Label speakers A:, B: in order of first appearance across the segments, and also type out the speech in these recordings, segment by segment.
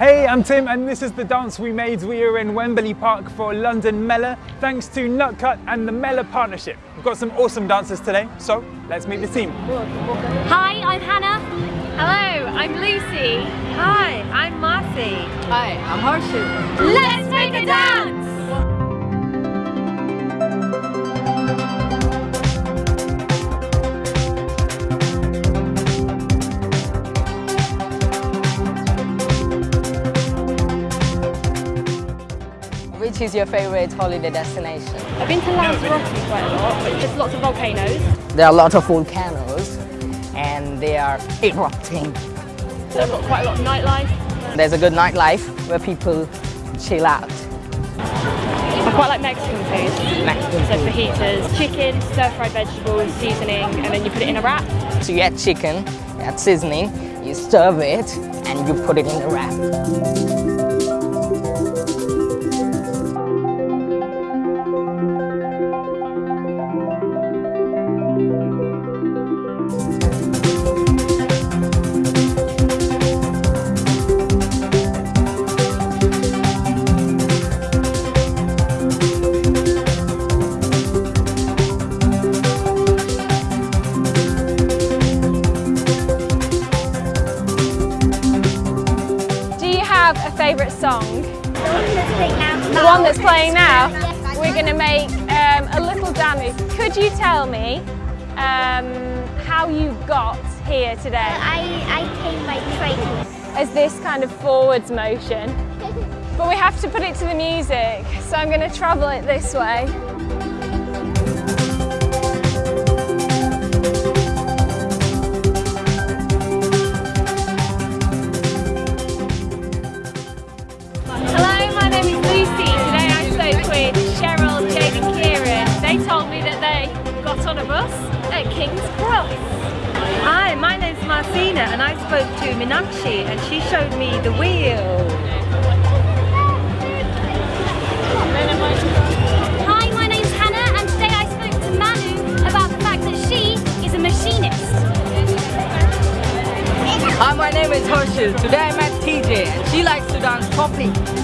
A: Hey, I'm Tim and this is the dance we made. We are in Wembley Park for London Mela thanks to Nutkhut and the Mela partnership. We've got some awesome dancers today, so let's meet the team.
B: Hi, I'm Hannah.
C: Hello, I'm Lucy.
D: Hi, I'm Marcy.
E: Hi, I'm Harshu.
B: Let's make a dance!
E: Which is your favorite holiday destination?
C: I've been to Lanzarote quite a lot, but there's lots of volcanoes.
E: There are a lot of volcanoes and they are erupting.
C: So I've got quite a lot of nightlife.
E: There's a good nightlife where people chill out.
C: I quite like Mexican food.
E: Mexican
C: So
E: food.
C: fajitas, chicken, stir-fried vegetables, seasoning, and then you put it in a wrap.
E: So you add chicken, you add seasoning, you serve it and you put it in the wrap.
F: Favourite song? The one that's playing now? We're going to make um, a little dance. Could you tell me um, how you got here today?
B: I, I came by train.
F: As this kind of forwards motion. But we have to put it to the music, so I'm going to travel it this way.
C: Got on a bus at King's Cross.
D: Hi, my name's Marcina and I spoke to Minakshi and she showed me the wheel.
B: Hi, my name's Hannah, and today I spoke to Manu about the fact that she is a machinist.
E: Hi, my name is Harshu. Today I met TJ and she likes to dance poppy.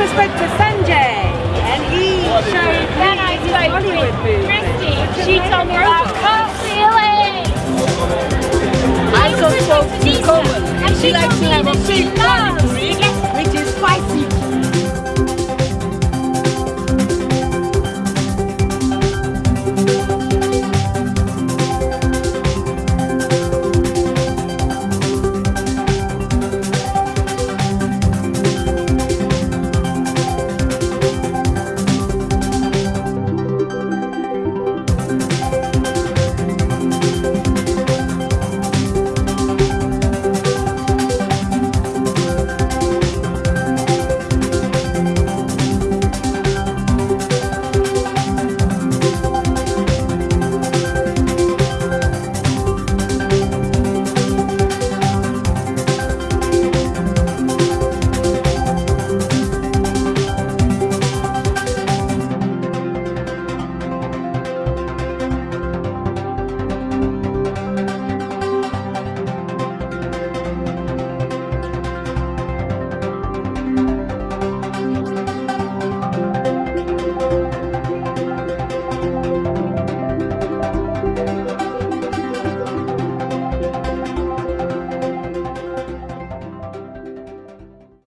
D: Also spoke to Sanjay and he showed me
C: I spoke
D: Bollywood
C: with. Christy. She told me about cartwheeling.
E: I also spoke to Komal and she likes to have a big